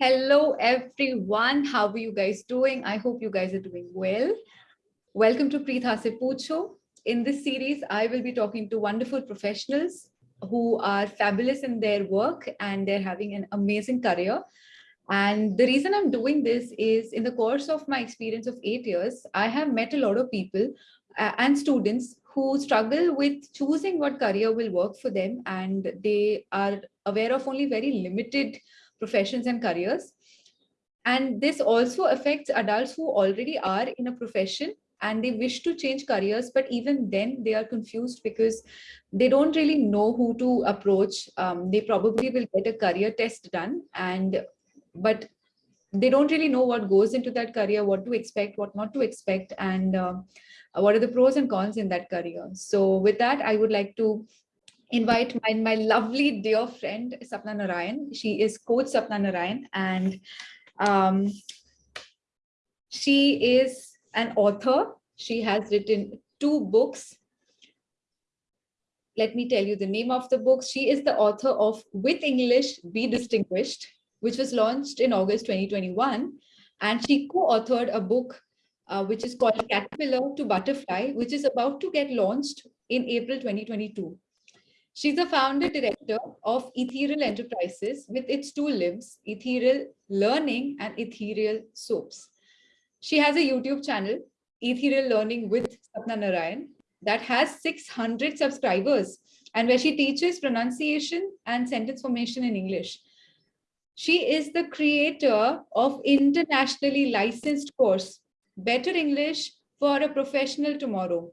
Hello, everyone. How are you guys doing? I hope you guys are doing well. Welcome to Preetha Se Pucho. In this series, I will be talking to wonderful professionals who are fabulous in their work and they're having an amazing career. And the reason I'm doing this is in the course of my experience of eight years, I have met a lot of people uh, and students who struggle with choosing what career will work for them and they are aware of only very limited professions and careers. And this also affects adults who already are in a profession and they wish to change careers, but even then they are confused because they don't really know who to approach. Um, they probably will get a career test done and but they don't really know what goes into that career, what to expect, what not to expect, and uh, what are the pros and cons in that career. So with that, I would like to invite my, my lovely dear friend, Sapna Narayan. She is Coach Sapna Narayan and um, she is an author. She has written two books. Let me tell you the name of the books. She is the author of With English, Be Distinguished, which was launched in August 2021. And she co-authored a book uh, which is called Caterpillar to Butterfly, which is about to get launched in April 2022. She's the founder director of Ethereal Enterprises with its two limbs, Ethereal Learning and Ethereal Soaps. She has a YouTube channel, Ethereal Learning with Sapna Narayan, that has 600 subscribers and where she teaches pronunciation and sentence formation in English. She is the creator of internationally licensed course, Better English for a Professional Tomorrow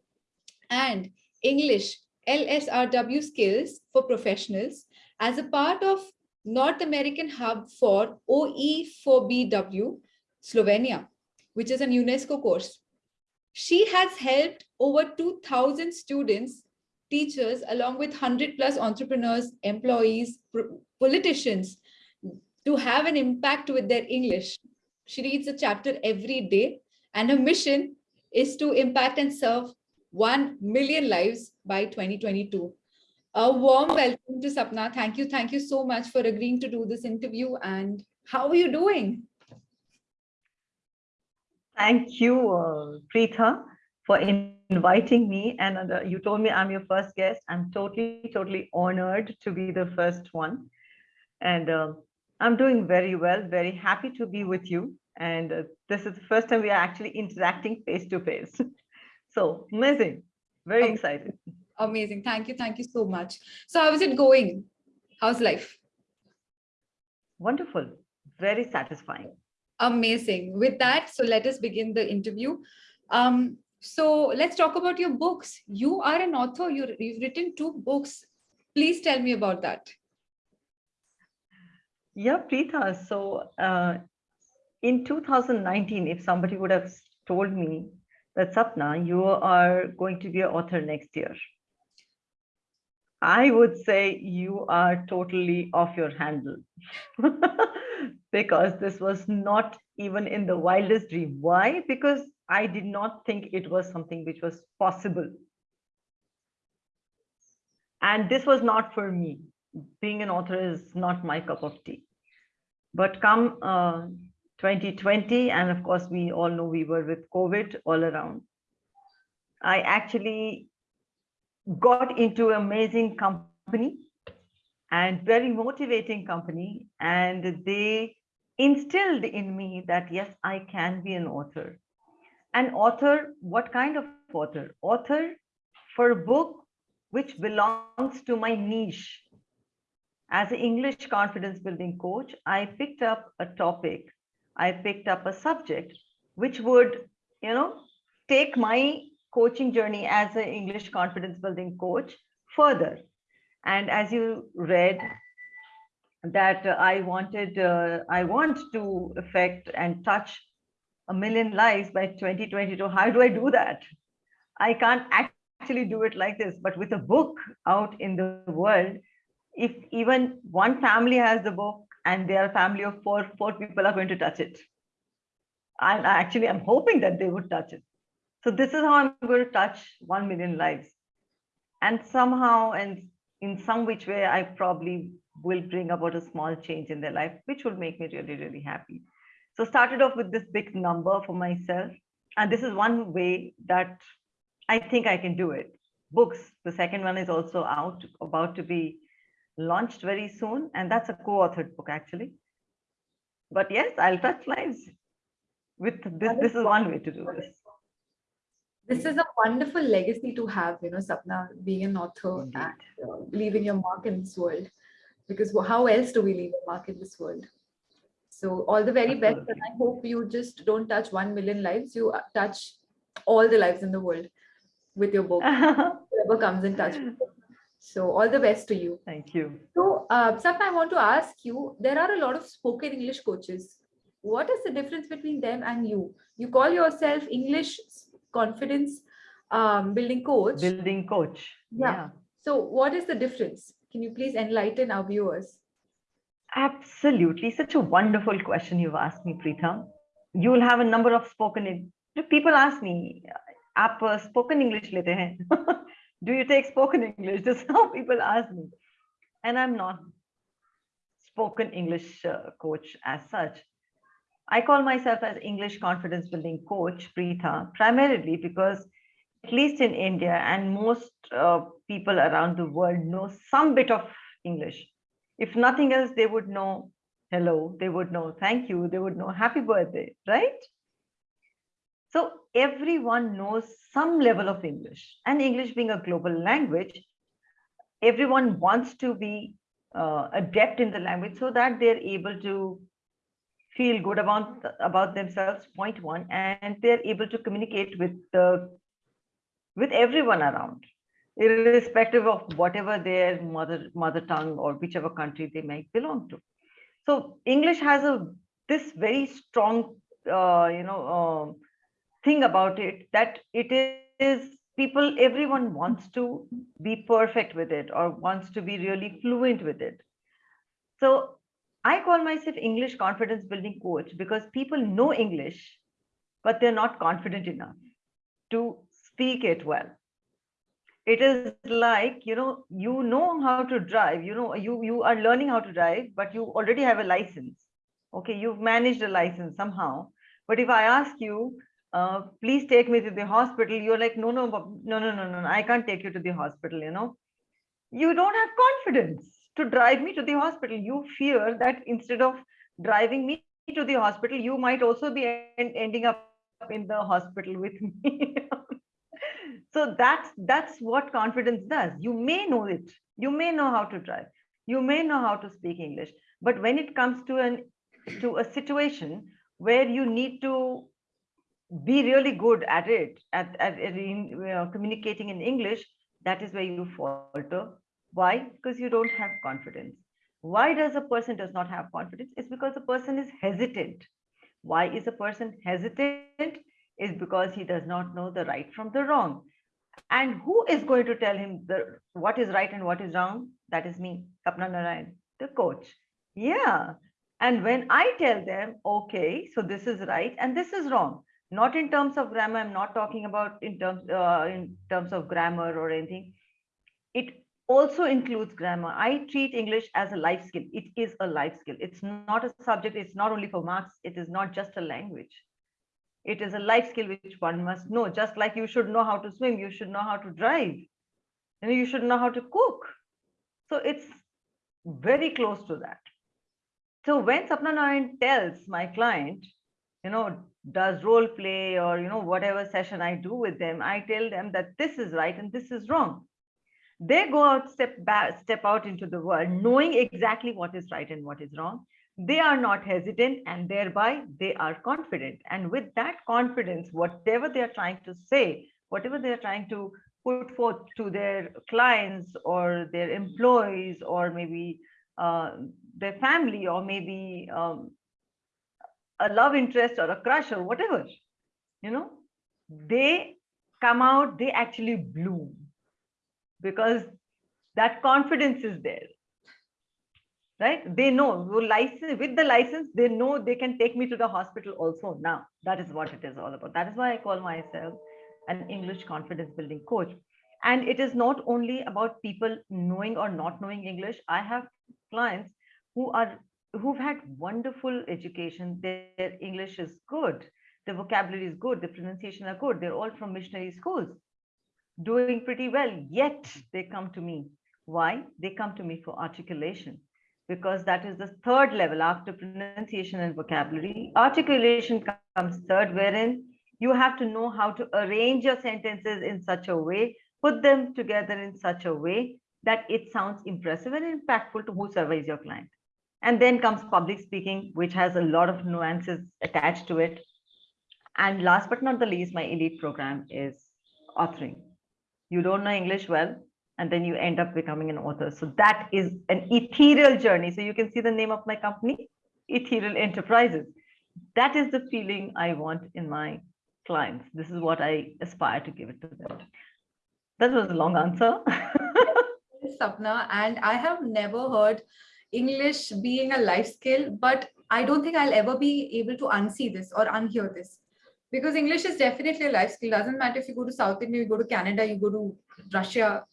and English LSRW skills for professionals as a part of North American Hub for OE4BW Slovenia, which is an UNESCO course. She has helped over 2000 students, teachers, along with 100 plus entrepreneurs, employees, politicians to have an impact with their English. She reads a chapter every day and her mission is to impact and serve 1 million lives by 2022. A warm welcome to Sapna. Thank you. Thank you so much for agreeing to do this interview. And how are you doing? Thank you, uh, Preetha, for inviting me. And uh, you told me I'm your first guest. I'm totally, totally honored to be the first one. And uh, I'm doing very well, very happy to be with you. And uh, this is the first time we are actually interacting face to face. So amazing. Very um, excited. Amazing. Thank you. Thank you so much. So how is it going? How's life? Wonderful. Very satisfying. Amazing. With that, so let us begin the interview. Um, so let's talk about your books. You are an author. you have written two books. Please tell me about that. Yeah, Preetha. So uh, in 2019, if somebody would have told me that Sapna, you are going to be an author next year. I would say you are totally off your handle because this was not even in the wildest dream. Why? Because I did not think it was something which was possible. And this was not for me. Being an author is not my cup of tea. But come uh, 2020 and of course we all know we were with covid all around. I actually got into an amazing company and very motivating company and they instilled in me that yes i can be an author. An author what kind of author? Author for a book which belongs to my niche. As an english confidence building coach i picked up a topic I picked up a subject which would, you know, take my coaching journey as an English confidence building coach further. And as you read, that uh, I wanted, uh, I want to affect and touch a million lives by 2022. How do I do that? I can't actually do it like this, but with a book out in the world, if even one family has the book, and their family of four, four people are going to touch it. And actually, I'm hoping that they would touch it. So this is how I'm going to touch 1 million lives. And somehow, and in some which way, I probably will bring about a small change in their life, which will make me really, really happy. So started off with this big number for myself. And this is one way that I think I can do it. Books, the second one is also out, about to be launched very soon. And that's a co-authored book actually. But yes, I'll touch lives with this. This is one way to do this. This is a wonderful legacy to have, you know, Sapna, being an author Indeed. and uh, leaving your mark in this world. Because how else do we leave a mark in this world? So all the very best, and I hope you just don't touch 1 million lives, you uh, touch all the lives in the world with your book, whoever comes in touch with you. So all the best to you. Thank you. So uh, Sapna, I want to ask you, there are a lot of spoken English coaches. What is the difference between them and you? You call yourself English confidence um, building coach. Building coach. Yeah. yeah. So what is the difference? Can you please enlighten our viewers? Absolutely. Such a wonderful question you've asked me, Preetha. You will have a number of spoken. People ask me, आप uh, spoken English लेते Do you take spoken English? This is how people ask me. And I'm not spoken English uh, coach as such. I call myself as English confidence building coach, Preetha, primarily because at least in India and most uh, people around the world know some bit of English. If nothing else, they would know hello, they would know thank you, they would know happy birthday, right? So everyone knows some level of English. And English being a global language, everyone wants to be uh, adept in the language so that they're able to feel good about about themselves point one and they're able to communicate with the with everyone around irrespective of whatever their mother mother tongue or whichever country they might belong to. So english has a this very strong uh, you know uh, thing about it that it is people everyone wants to be perfect with it or wants to be really fluent with it so I call myself English confidence building coach because people know English, but they're not confident enough to speak it well. It is like, you know, you know how to drive, you know, you, you are learning how to drive, but you already have a license. Okay, you've managed a license somehow. But if I ask you, uh, please take me to the hospital, you're like, no, no, no, no, no, no, I can't take you to the hospital, you know. You don't have confidence to drive me to the hospital. You fear that instead of driving me to the hospital, you might also be en ending up in the hospital with me. so that's that's what confidence does. You may know it. You may know how to drive. You may know how to speak English. But when it comes to an to a situation where you need to be really good at it, at, at, at in, communicating in English, that is where you falter why? Because you don't have confidence. Why does a person does not have confidence? It's because the person is hesitant. Why is a person hesitant? Is because he does not know the right from the wrong. And who is going to tell him the what is right and what is wrong? That is me, Sapna Narayan, the coach. Yeah. And when I tell them, okay, so this is right and this is wrong, not in terms of grammar, I'm not talking about in terms uh, in terms of grammar or anything. It also includes grammar. I treat English as a life skill. It is a life skill. It's not a subject. It's not only for marks. It is not just a language. It is a life skill which one must know. Just like you should know how to swim, you should know how to drive. And you should know how to cook. So it's very close to that. So when Sapna Narayan tells my client, you know, does role play or, you know, whatever session I do with them, I tell them that this is right and this is wrong. They go out step back step out into the world knowing exactly what is right and what is wrong. They are not hesitant and thereby they are confident. And with that confidence whatever they are trying to say whatever they are trying to put forth to their clients or their employees or maybe uh, their family or maybe um, a love interest or a crush or whatever you know they come out they actually bloom because that confidence is there right? They know license with the license they know they can take me to the hospital also now. That is what it is all about. That is why i call myself an english confidence building coach. And it is not only about people knowing or not knowing english. I have clients who are who've had wonderful education. Their English is good, their vocabulary is good, their pronunciation are good. They're all from missionary schools, doing pretty well. Yet they come to me. Why? They come to me for articulation because that is the third level after pronunciation and vocabulary. Articulation comes third, wherein you have to know how to arrange your sentences in such a way, put them together in such a way that it sounds impressive and impactful to whosoever is your client. And then comes public speaking, which has a lot of nuances attached to it. And last but not the least, my elite program is authoring. You don't know English well, and then you end up becoming an author. So that is an ethereal journey. So you can see the name of my company, Ethereal Enterprises. That is the feeling I want in my clients. This is what I aspire to give it to them. That was a long answer. Sapna, and I have never heard English being a life skill, but I don't think I'll ever be able to unsee this or unhear this. Because English is definitely a life skill. Doesn't matter if you go to South India, you go to Canada, you go to Russia.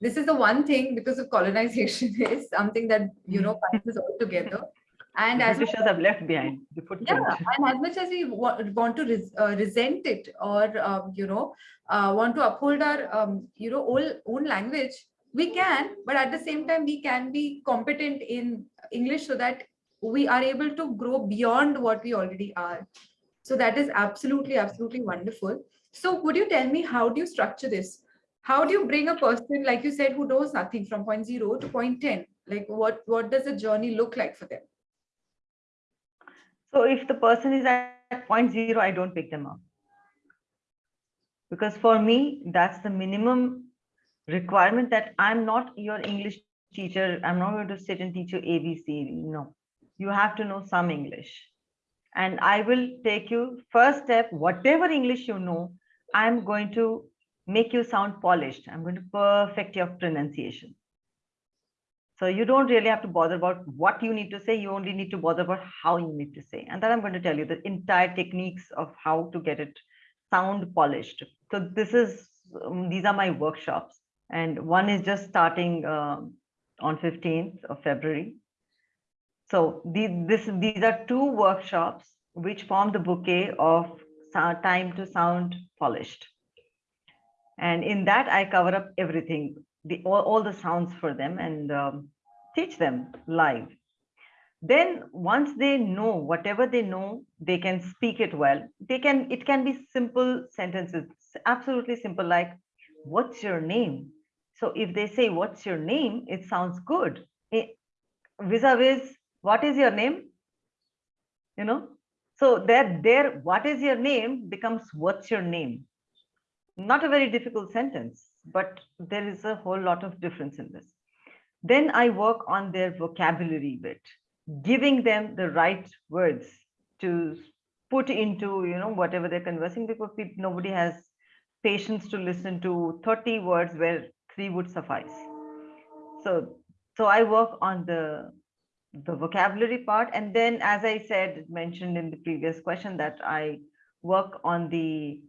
This is the one thing because of colonization is something that, you know, binds us all together. And the as Britishers have left behind the footprint. yeah, and as much as we want to res uh, resent it or, um, you know, uh, want to uphold our, um, you know, own, own language, we can, but at the same time, we can be competent in English so that we are able to grow beyond what we already are. So that is absolutely, absolutely wonderful. So could you tell me, how do you structure this? How do you bring a person, like you said, who knows nothing from point zero to point 10? Like what, what does the journey look like for them? So if the person is at point zero, I don't pick them up. Because for me, that's the minimum requirement that I'm not your English teacher. I'm not going to sit and teach you ABC. No, you have to know some English. And I will take you first step, whatever English you know, I'm going to make you sound polished. I'm going to perfect your pronunciation. So you don't really have to bother about what you need to say. You only need to bother about how you need to say. And then I'm going to tell you the entire techniques of how to get it sound polished. So this is, um, these are my workshops. And one is just starting um on 15th of February. So these, this, these are two workshops which form the bouquet of time to sound polished. And in that, I cover up everything, the all, all the sounds for them and um, teach them live. Then once they know whatever they know, they can speak it well. They can, it can be simple sentences, absolutely simple, like, what's your name? So if they say, what's your name? It sounds good. Eh, Vis-a-vis, what is your name? You know, so that there, what is your name becomes what's your name? Not a very difficult sentence, but there is a whole lot of difference in this. Then I work on their vocabulary bit, giving them the right words to put into, you know, whatever they're conversing because nobody has patience to listen to 30 words where three would suffice. So, so I work on the the vocabulary part. And then as i said mentioned in the previous question that i work on the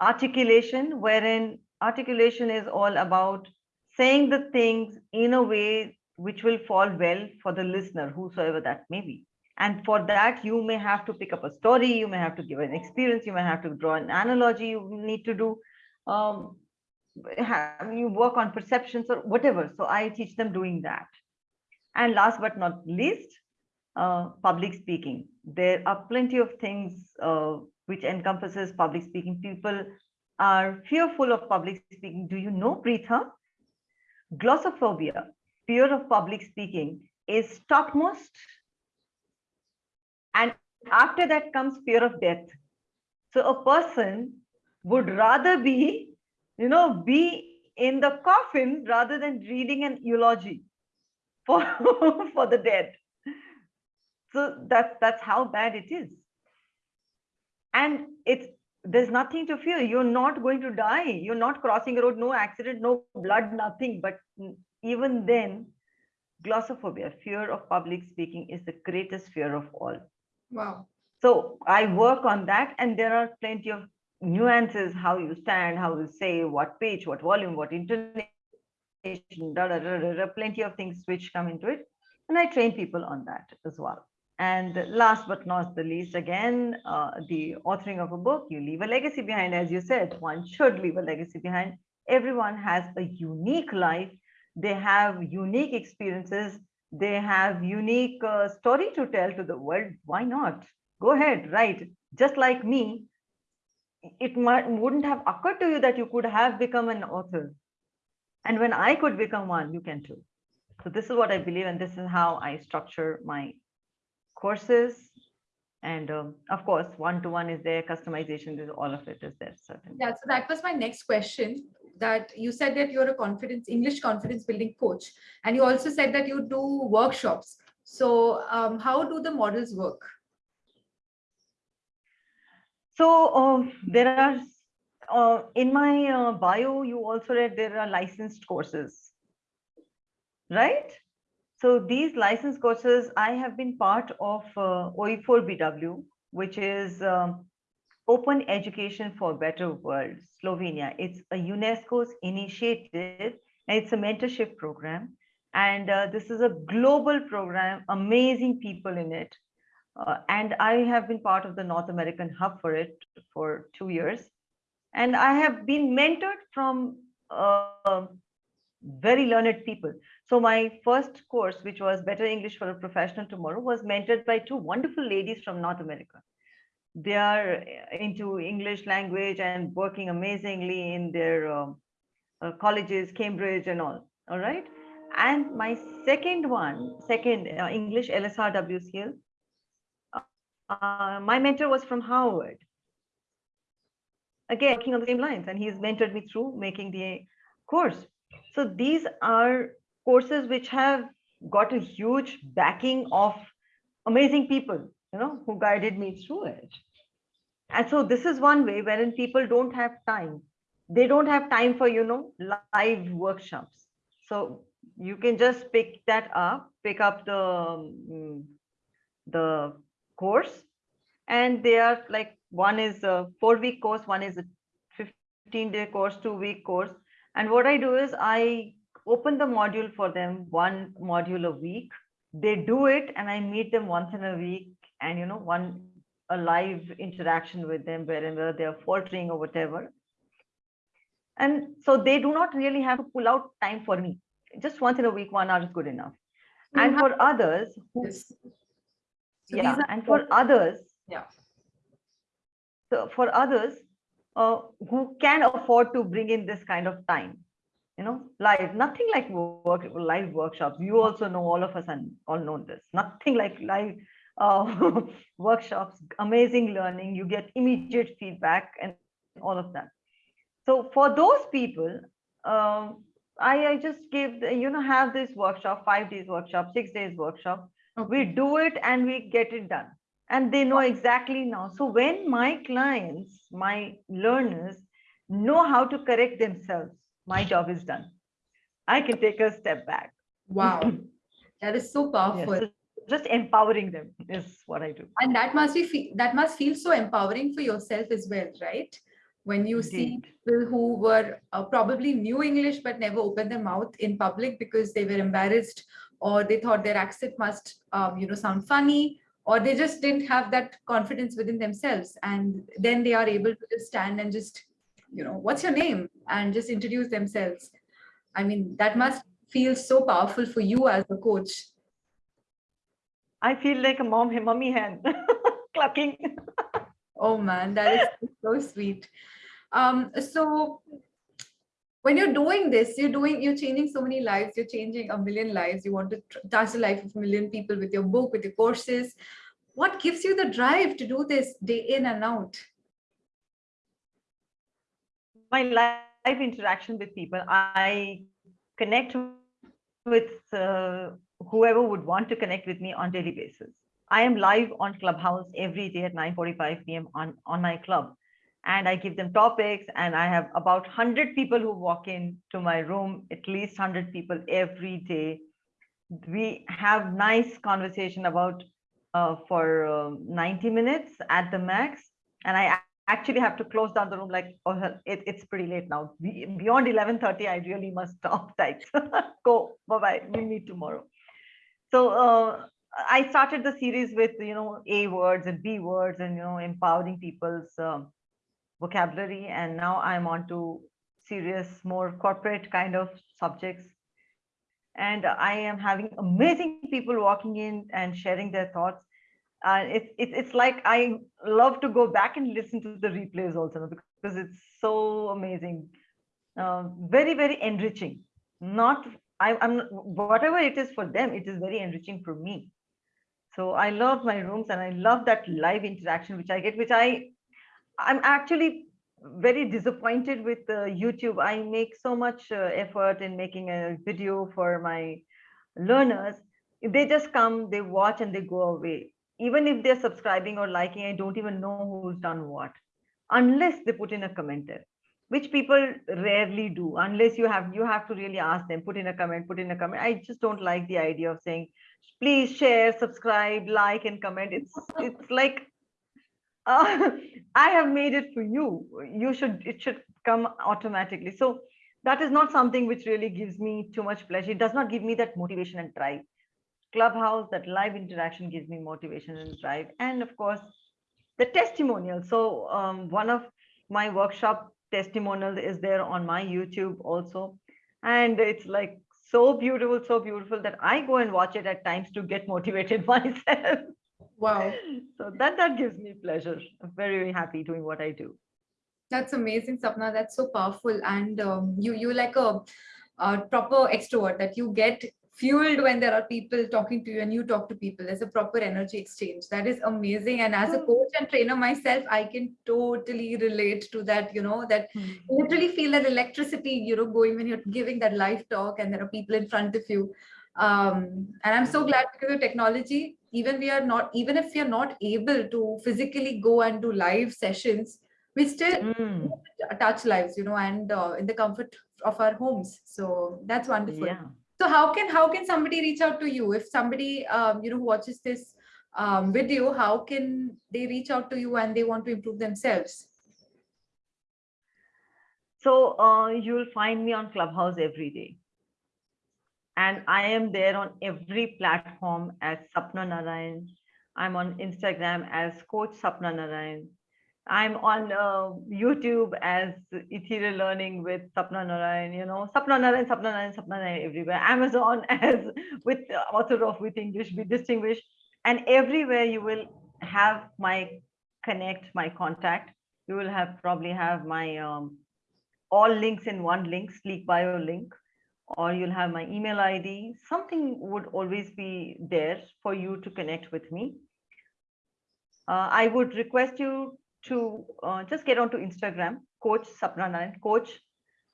articulation wherein articulation is all about saying the things in a way which will fall well for the listener whosoever that may be. And for that you may have to pick up a story you may have to give an experience you may have to draw an analogy you need to do. Um have, you work on perceptions or whatever so i teach them doing that and last but not least, uh, public speaking. There are plenty of things uh, which encompasses public speaking. People are fearful of public speaking. Do you know, Preetha? Glossophobia, fear of public speaking, is topmost. And after that comes fear of death. So a person would rather be, you know, be in the coffin rather than reading an eulogy for for the dead. So that's that's how bad it is. And it's there's nothing to fear. You're not going to die. You're not crossing a road. No accident no blood nothing. But even then glossophobia fear of public speaking is the greatest fear of all. Wow. so i work on that and there are plenty of nuances how you stand how you say what pitch what volume what intonation da, da, da, da, plenty of things which come into it And I train people on that as well. And last but not the least, again, uh, the authoring of a book, you leave a legacy behind. As you said, one should leave a legacy behind. Everyone has a unique life. They have unique experiences. They have unique uh, story to tell to the world. Why not? Go ahead, write. Just like me, it might, wouldn't have occurred to you that you could have become an author. And when I could become one, you can too. So this is what I believe, and this is how I structure my courses. And um, of course, one-to-one is there, customization, is all of it is there. Certainly. Yeah, so that was my next question that you said that you're a confidence, English confidence building coach. And you also said that you do workshops. So um, how do the models work? So um, there are, uh, in my uh, bio, you also read there are licensed courses, right? So these licensed courses, I have been part of uh, OE4BW, which is um, Open Education for Better World, Slovenia. It's a UNESCO's initiative and it's a mentorship program. And uh, this is a global program, amazing people in it. Uh, and I have been part of the North American hub for it for two years. And I have been mentored from uh, very learned people. So my first course, which was Better English for a Professional Tomorrow, was mentored by two wonderful ladies from North America. They are into English language and working amazingly in their um, uh, colleges, Cambridge and all, all right? And my second one, second uh, English LSR uh, my mentor was from Harvard. Again, working on the same lines, and he's mentored me through making the course. So these are courses which have got a huge backing of amazing people, you know, who guided me through it. And so this is one way wherein people don't have time. They don't have time for, you know, live workshops. So you can just pick that up, pick up the, um, the course and they are like one is a four week course one is a 15 day course two week course. And what i do is i open the module for them one module a week. They do it and i meet them once in a week and you know one a live interaction with them wherever they're faltering or whatever. And so they do not really have to pull out time for me. Just once in a week one hour is good enough. And mm-hmm. for others who. So yeah and for others Yeah. so for others uh, who can afford to bring in this kind of time you know live nothing like work live workshops. You also know all of us and all know this. Nothing like live uh, workshops amazing learning. You get immediate feedback and all of that. So for those people um, I, I just give the, you know have this workshop five days workshop six days workshop. We do it and we get it done and they know exactly now. So when my clients my learners know how to correct themselves my job is done. I can take a step back. Wow, that is so powerful. so just empowering them is what i do. And that must be that must feel so empowering for yourself as well, right? When you see people who were uh, probably knew English but never opened their mouth in public because they were embarrassed or they thought their accent must, um, you know, sound funny or they just didn't have that confidence within themselves. And then they are able to just stand and just, you know, what's your name? And just introduce themselves. I mean, that must feel so powerful for you as a coach. i feel like a mom mummy hen clucking Oh man, that is so sweet. Um, so when you're doing this, you're doing, you're changing so many lives, you're changing a million lives. You want to touch the life of a million people with your book, with your courses. What gives you the drive to do this day in and out? my live interaction with people i connect with uh, whoever would want to connect with me on daily basis i am live on clubhouse every day at 9:45 p.m on on my club and i give them topics and i have about 100 people who walk in to my room at least 100 people every day. We have nice conversation about uh, for um 90 minutes at the max and I actually have to close down the room like oh it, it's pretty late now. Be- beyond 11:30 i really must stop tight go bye bye we meet tomorrow. So uh, I started the series with you know A words and B words and you know empowering people's uh, vocabulary, and now I'm on to serious, more corporate kind of subjects. And I am having amazing people walking in and sharing their thoughts. Uh, it's it's like I love to go back and listen to the replays also because it's so amazing, uh, very very enriching. Not I, I'm whatever it is for them, it is very enriching for me. So I love my rooms and I love that live interaction which I get, which I I'm actually very disappointed with uh, YouTube. I make so much uh, effort in making a video for my learners. If they just come, they watch and they go away. Even if they're subscribing or liking, I don't even know who's done what, unless they put in a comment which people rarely do unless you have you have to really ask them put in a comment put in a comment i just don't like the idea of saying please share subscribe like and comment it's it's like uh, i have made it for you. You should it should come automatically. So that is not something which really gives me too much pleasure. It does not give me that motivation and drive. Clubhouse that live interaction gives me motivation and drive. And of course the testimonial. So um, one of my workshop testimonial is there on my YouTube also. And it's like so beautiful, so beautiful that I go and watch it at times to get motivated myself. Wow. So that that gives me pleasure. I'm very, very happy doing what I do. That's amazing, Sapna. That's so powerful. And um, you you like a, a proper extrovert that you get fueled when there are people talking to you and you talk to people. There's a proper energy exchange. That is amazing. And as a hmm. coach and trainer myself, I can totally relate to that, you know, that mm. literally feel that electricity, you know, going when you're giving that live talk and there are people in front of you. Um, and I'm so glad because of technology, even we are not, even if we are not able to physically go and do live sessions, we still mm. touch lives, you know, and uh, in the comfort of our homes. So that's wonderful. Yeah so how can how can somebody reach out to you if somebody um, you know watches this um, video how can they reach out to you and they want to improve themselves so uh, you'll find me on clubhouse every day and i am there on every platform as sapna narayan i'm on instagram as coach sapna narayan I'm on uh, YouTube as Ethereal Learning with Sapna Narayan, you know, Sapna Narayan, Sapna Narayan, Sapna Narayan everywhere. Amazon as with author of With English, Be Distinguished. And everywhere you will have my connect, my contact. You will have probably have my um, all links in one link, Sleek Bio link, or you'll have my email ID. Something would always be there for you to connect with me. Uh, I would request you to uh, just get onto Instagram, Coach Sapna Narayan, Coach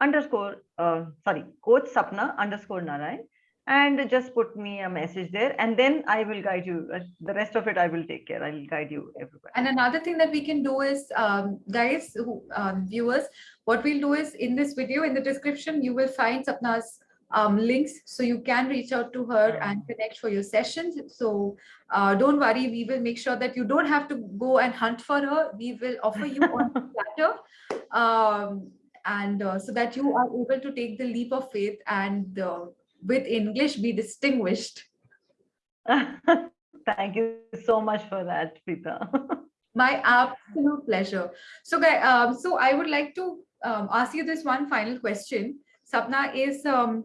underscore, uh, sorry, Coach Sapna underscore Narayan, and just put me a message there, and then I will guide you. Uh, the rest of it, I will take care. I will guide you everywhere. And another thing that we can do is, um, guys, who, um, viewers, what we'll do is in this video, in the description, you will find Sapna's um, links so you can reach out to her and connect for your sessions. So uh, don't worry, we will make sure that you don't have to go and hunt for her. We will offer you on platter um, and uh, so that you are able to take the leap of faith and uh, with English be distinguished. Thank you so much for that, Preetha. My absolute pleasure. So, guys, um, so I would like to um, ask you this one final question. Sapna is um,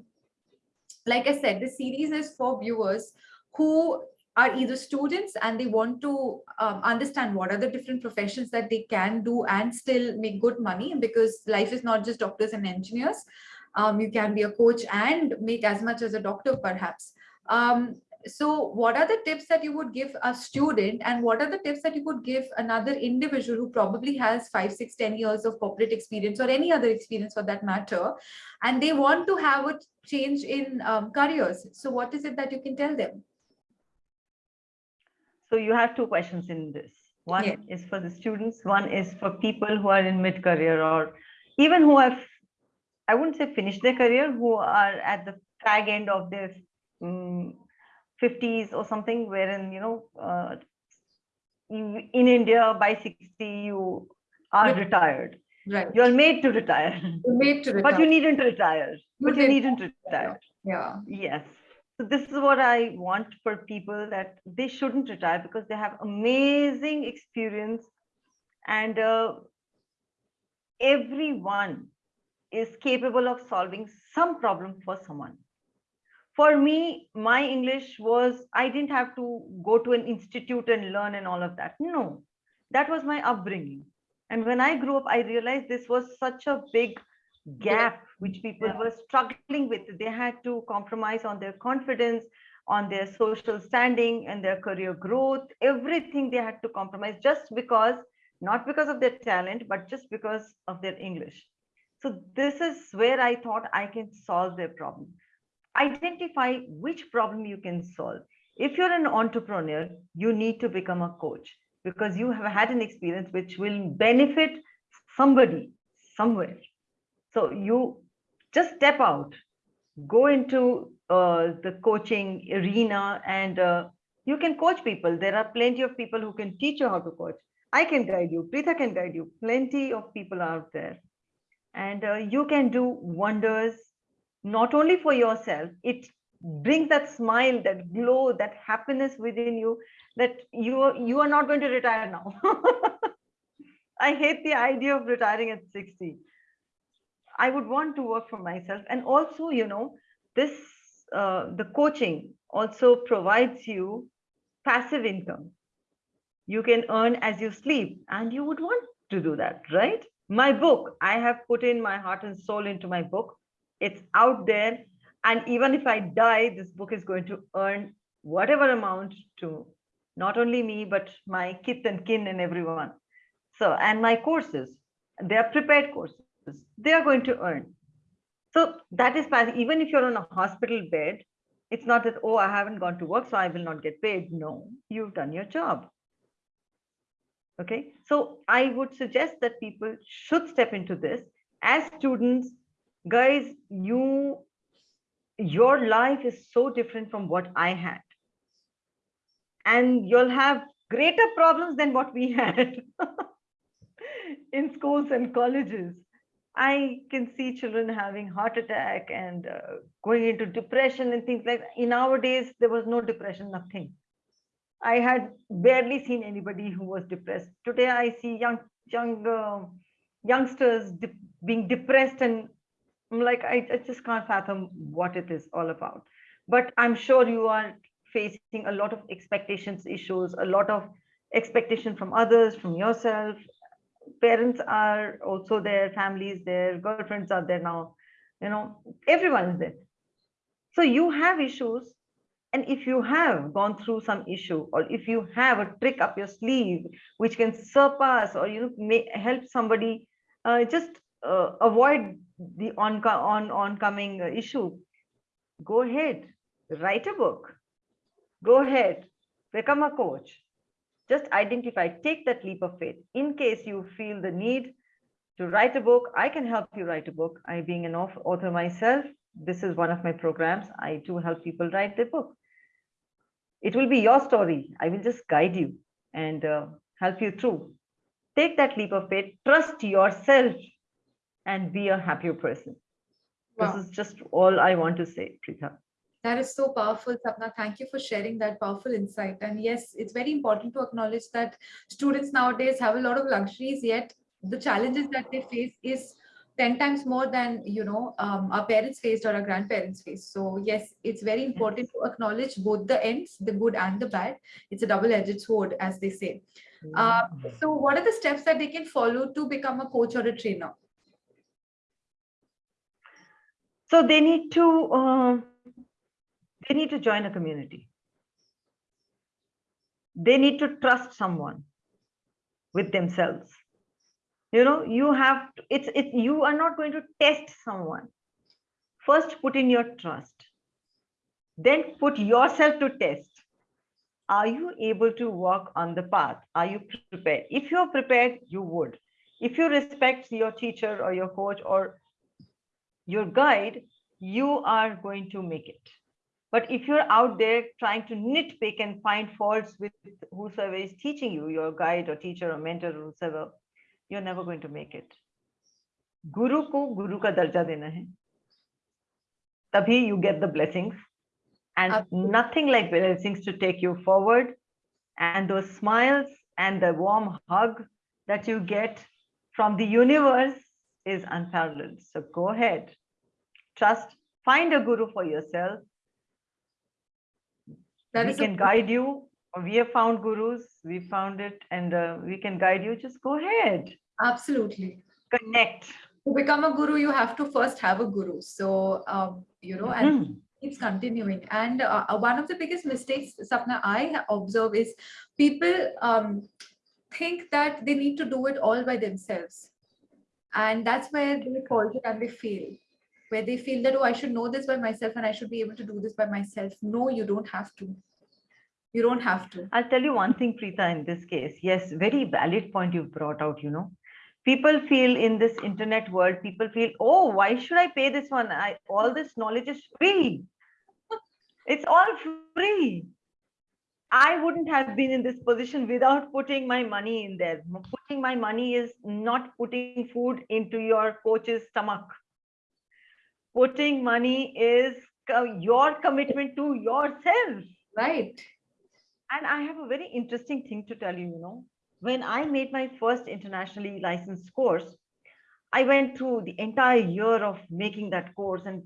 like I said, the series is for viewers who are either students and they want to um, understand what are the different professions that they can do and still make good money because life is not just doctors and engineers. Um, you can be a coach and make as much as a doctor perhaps. Um, so what are the tips that you would give a student and what are the tips that you would give another individual who probably has five six ten years of corporate experience or any other experience for that matter and they want to have a change in um, careers? So what is it that you can tell them? So you have two questions in this. One yeah. is for the students one is for people who are in mid career or even who have i wouldn't say finished their career who are at the tag end of their um, 50s or something wherein you know uh, in india by 60 you are retired. Right. You're made to retire. You're made to retire but you needn't retire. You but you needn't retire. Yeah. Yes. So this is what I want for people that they shouldn't retire because they have amazing experience. And uh, everyone is capable of solving some problem for someone. For me, my English was, I didn't have to go to an institute and learn and all of that. No, that was my upbringing. And when I grew up, I realized this was such a big gap which people Yeah. were struggling with. They had to compromise on their confidence, on their social standing and their career growth, everything they had to compromise just because, not because of their talent, but just because of their English. So this is where I thought I can solve their problem. Identify which problem you can solve. If you're an entrepreneur, you need to become a coach because you have had an experience which will benefit somebody somewhere. So you just step out, go into uh, the coaching arena and uh, you can coach people. There are plenty of people who can teach you how to coach. I can guide you, Preetha can guide you. Plenty of people out there. And uh, you can do wonders, not only for yourself, it brings that smile, that glow, that happiness within you that you are, you are not going to retire now. I hate the idea of retiring at 60. I would want to work for myself. And also, you know, this, uh, the coaching also provides you passive income. You can earn as you sleep and you would want to do that, right? My book, I have put in my heart and soul into my book. It's out there. And even if I die, this book is going to earn whatever amount to not only me, but my kith and kin and everyone. So, and my courses, they are prepared courses they are going to earn. So that is. Even if you're on a hospital bed, it's not that, oh, I haven't gone to work, so I will not get paid. No, you've done your job. Okay, so I would suggest that people should step into this. As students, guys, you, your life is so different from what I had. And you'll have greater problems than what we had in schools and colleges. I can see children having heart attack and uh, going into depression and things like that. In our days, there was no depression, nothing. I had barely seen anybody who was depressed. Today, I see young young uh, youngsters de being depressed, and like, I, I just can't fathom what it is all about. But I'm sure you are facing a lot of expectations issues, a lot of expectation from others, from yourself, parents are also there, families there, girlfriends are there now, you know, everyone is there. So you have issues. And if you have gone through some issue, or if you have a trick up your sleeve, which can surpass or you know, may help somebody uh, just uh, avoid the on, on oncoming issue, go ahead, write a book, go ahead, become a coach, just identify, take that leap of faith. In case you feel the need to write a book, I can help you write a book. I being an author myself, this is one of my programs. I do help people write their book. It will be your story. I will just guide you and uh, help you through. Take that leap of faith, trust yourself and be a happier person. Wow. This is just all I want to say, Preetha. That is so powerful, Sapna. Thank you for sharing that powerful insight. And yes, it's very important to acknowledge that students nowadays have a lot of luxuries, yet the challenges that they face is 10 times more than you know um, our parents faced or our grandparents faced so yes it's very important to acknowledge both the ends the good and the bad it's a double-edged sword as they say uh, so what are the steps that they can follow to become a coach or a trainer so they need to uh, they need to join a community. They need to trust someone with themselves. You know, you have, to, it's, it, you are not going to test someone. First, put in your trust. Then put yourself to test. Are you able to walk on the path? Are you prepared? If you're prepared, you would. If you respect your teacher or your coach or your guide, you are going to make it. But if you're out there trying to nitpick and find faults with whosoever is teaching you, your guide or teacher or mentor or whosoever, you're never going to make it. Guru ko guru ka darja dena hai. Tabhi you get the blessings And Absolutely. nothing like blessings to take you forward. And those smiles and the warm hug that you get from the universe is unparalleled. So go ahead, trust, find a guru for yourself. That we can guide you. We have found gurus, we found it, and uh, we can guide you. Just go ahead, absolutely. connect. To become a guru, you have to first have a guru. So, um, you know, and Mhm. keeps continuing. And uh, uh, one of the biggest mistakes, Sapna, I observe is people um, think that they need to do it all by themselves. And that's where they falter and they fail, where they feel that, oh, I should know this by myself and I should be able to do this by myself. No, you don't have to. You don't have to. I'll tell you one thing, Preetha, in this case. Yes, very valid point you've brought out, you know. People feel in this internet world, people feel, oh, why should I pay this one? I all this knowledge is free. It's all free. I wouldn't have been in this position without putting my money in there. Putting my money is not putting food into your coach's stomach. Putting money is your commitment to yourself. Right. And I have a very interesting thing to tell you, you know, when I made my first internationally licensed course, I went through the entire year of making that course and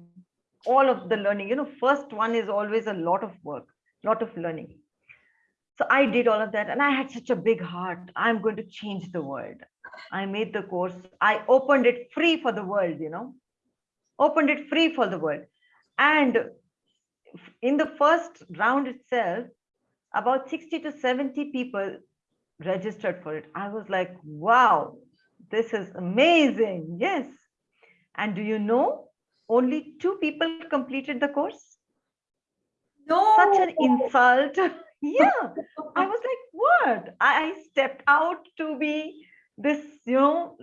all of the learning. You know, first one is always a lot of work, lot of learning. So I did all of that and I had such a big heart. I'm going to change the world. I made the course. I opened it free for the world, you know, opened it free for the world. And in the first round itself, about 60 to 70 people registered for it. I was like, wow, this is amazing. Yes. And do you know, only two people completed the course? No. Such an insult. yeah. I was like, what? I, I stepped out to be this, you know,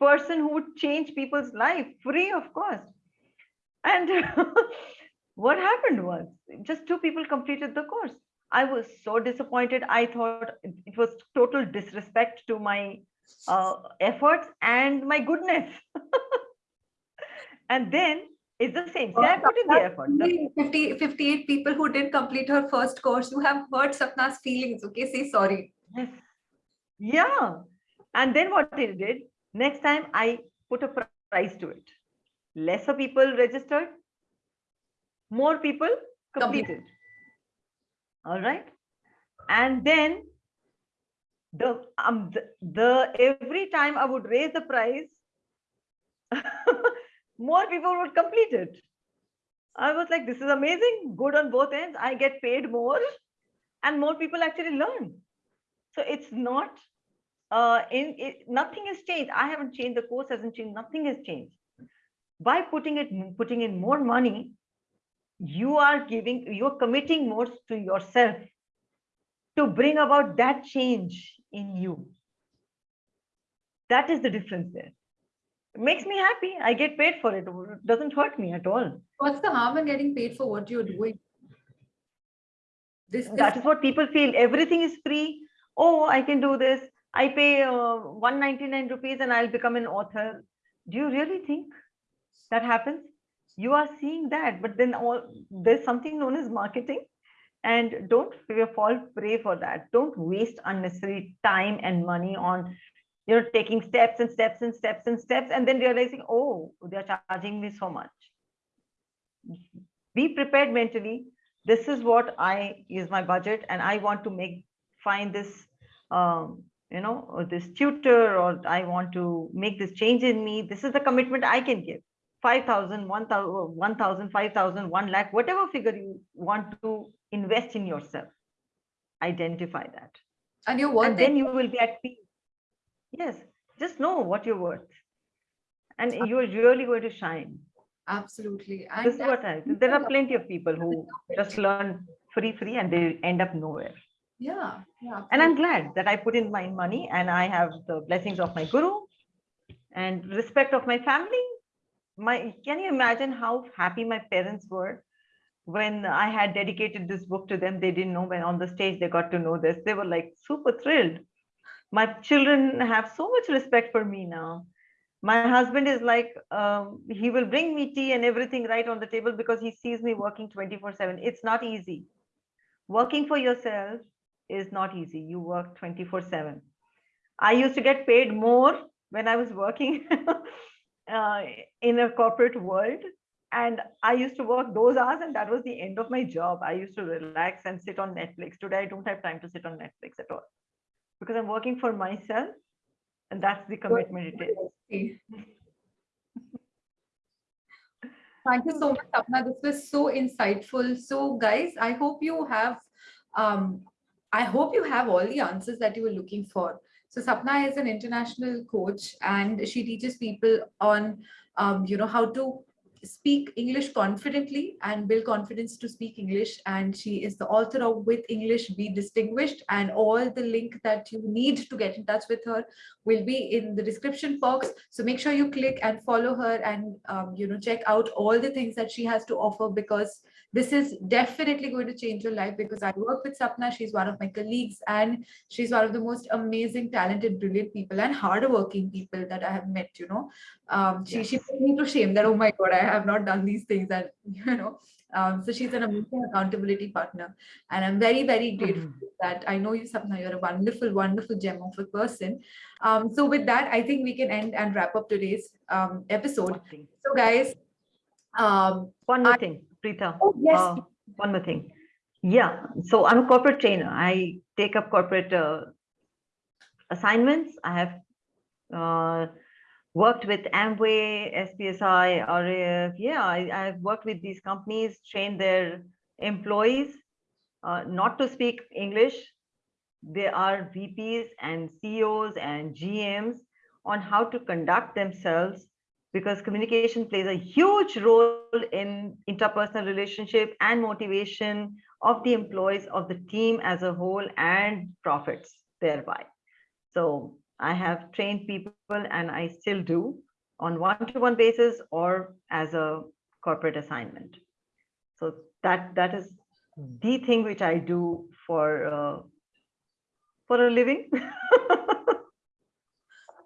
person who would change people's life free of cost. And what happened was just two people completed the course. I was so disappointed. I thought it was total disrespect to my uh, efforts and my goodness. and then it's the same. See, I put in the effort. The- 50, 58 people who didn't complete her first course. You have hurt Sapna's feelings. Okay, say sorry. Yes. Yeah. And then what they did, next time I put a price to it. Lesser people registered, more people Complete. completed. All right. And then the um the, the every time I would raise the price, more people would complete it. I was like, this is amazing, good on both ends. I get paid more, and more people actually learn. So it's not uh in it, nothing has changed. I haven't changed, the course hasn't changed, nothing has changed. By putting it putting in more money, you are giving, you're committing more to yourself to bring about that change in you. That is the difference there. It makes me happy. I get paid for it. It doesn't hurt me at all. What's the harm in getting paid for what you're doing? This, this That is what people feel. Everything is free. Oh, I can do this. I pay uh, 199 rupees and I'll become an author. Do you really think that happens? You are seeing that, but then all there's something known as marketing. And don't fall prey for that. Don't waste unnecessary time and money on you know taking steps and steps and steps and steps and then realizing, oh, they're charging me so much. Be prepared mentally. This is what I use my budget, and I want to make find this um, you know, or this tutor, or I want to make this change in me. This is the commitment I can give. 5,000, 1,000, 1,000, 5,000, 1 lakh, whatever figure you want to invest in yourself. Identify that. and you're worth and then you will be at peace. Yes, just know what you're worth. And you're really going to shine. Absolutely. This is what I, there are plenty of people who just learn free, free, and they end up nowhere. Yeah, yeah. and i'm glad that i put in my money and i have the blessings of my guru and respect of my family. My can you imagine how happy my parents were when i had dedicated this book to them? They didn't know when on the stage they got to know this. They were like super thrilled. My children have so much respect for me now. My husband is like um, he will bring me tea and everything right on the table because he sees me working 24 7 it's not easy. Working for yourself is not easy. You work 24 7 i used to get paid more when i was working uh, in a corporate world and i used to work those hours and that was the end of my job. I used to relax and sit on netflix. Today i don't have time to sit on netflix at all because i'm working for myself and that's the commitment it is. Thank you so much, Sapna. This was so insightful. So, guys, I hope you have, um, I hope you have all the answers that you were looking for. So, Sapna is an international coach, and she teaches people on, um, you know, how to speak English confidently and build confidence to speak English. And she is the author of With English Be Distinguished. And all the link that you need to get in touch with her will be in the description box. So make sure you click and follow her and, um, you know, check out all the things that she has to offer because this is definitely going to change your life because I work with Sapna. She's one of my colleagues and she's one of the most amazing, talented, brilliant people and hardworking people that I have met, you know. Um, she, yes. she put me to shame that, oh my God, I have not done these things and, you know, um, so she's an amazing accountability partner. And I'm very, very grateful mm -hmm. that I know you, Sapna, you're a wonderful, wonderful gem of a person. Um, so with that, I think we can end and wrap up today's um, episode. So guys, um, one more I, thing. Preetha. Oh, yes. Uh, one more thing. Yeah. So I'm a corporate trainer. I take up corporate uh, assignments. I have uh, worked with Amway, SPSI, RAF. Yeah, I, have worked with these companies, trained their employees uh, not to speak English. They are VPs and CEOs and GMs on how to conduct themselves because communication plays a huge role in interpersonal relationship and motivation of the employees of the team as a whole and profits thereby. So I have trained people and I still do on one-to-one -one basis or as a corporate assignment. So that that is the thing which I do for uh, for a living.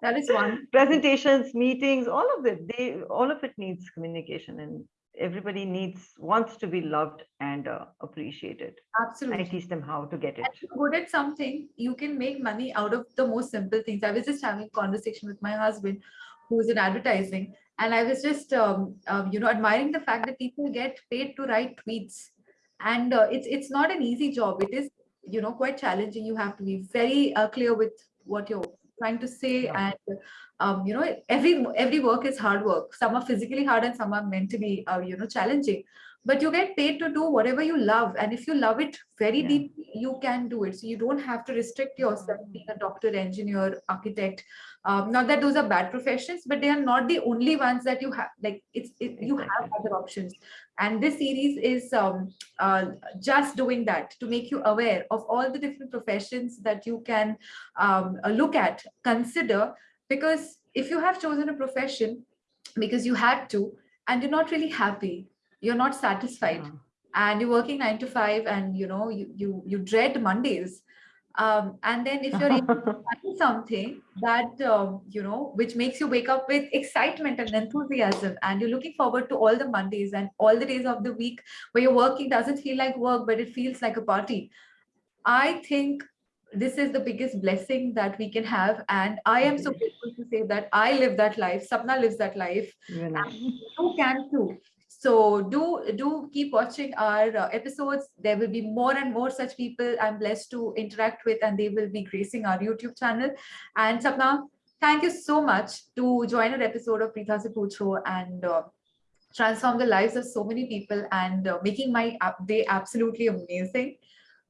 that is one. Presentations meetings all of it. They all of it needs communication and everybody needs wants to be loved and uh, appreciated. Absolutely. i teach them how to get it. Good at something you can make money out of the most simple things. I was just having a conversation with my husband who's in advertising and i was just um, um, you know admiring the fact that people get paid to write tweets. And uh, it's it's not an easy job. It is you know quite challenging. You have to be very uh, clear with what you're trying to say yeah. and um, you know every every work is hard work some are physically hard and some are meant mentally uh, you know challenging but you get paid to do whatever you love and if you love it very yeah. deeply you can do it. So you don't have to restrict yourself being a doctor engineer architect. Um, not that those are bad professions but they are not the only ones that you have like it's it, you have other options. And this series is um, uh, just doing that to make you aware of all the different professions that you can um, uh, look at consider because if you have chosen a profession because you had to and you're not really happy you're not satisfied and you're working nine to five and you know you you, you dread mondays. Um, and then if you're able to find something that um, you know which makes you wake up with excitement and enthusiasm and you're looking forward to all the mondays and all the days of the week where your working doesn't feel like work but it feels like a party. I think this is the biggest blessing that we can have and i am so grateful to say that i live that life sapna lives that life. And you can too so do do keep watching our uh, episodes. There will be more and more such people I'm blessed to interact with and they will be gracing our YouTube channel. And Sapna, thank you so much to join an episode of Preetha Se and uh, transform the lives of so many people and uh, making my day absolutely amazing.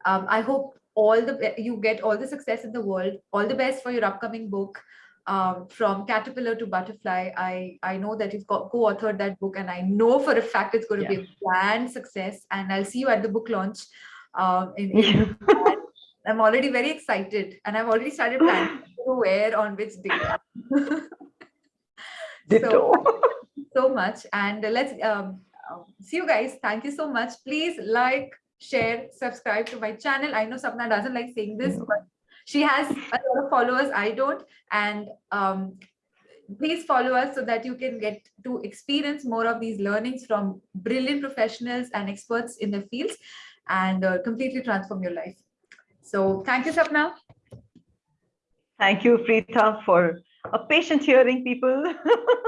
Um, I hope all the you get all the success in the world. All the best for your upcoming book um, from caterpillar to butterfly i i know that you've co-authored that book and i know for a fact it's going to yeah. be a grand success and i'll see you at the book launch um, in, in i'm already very excited and i've already started planning where on which day so, so much and let's um, see you guys. Thank you so much. Please like share subscribe to my channel. I know sapna doesn't like saying this but she has a lot of followers i don't and um, please follow us so that you can get to experience more of these learnings from brilliant professionals and experts in the fields and uh, completely transform your life. So thank you, Sapna. Thank you, Preetha, for a patient hearing people.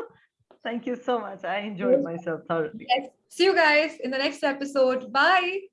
thank you so much. I enjoyed myself thoroughly. Yes. See you guys in the next episode. Bye.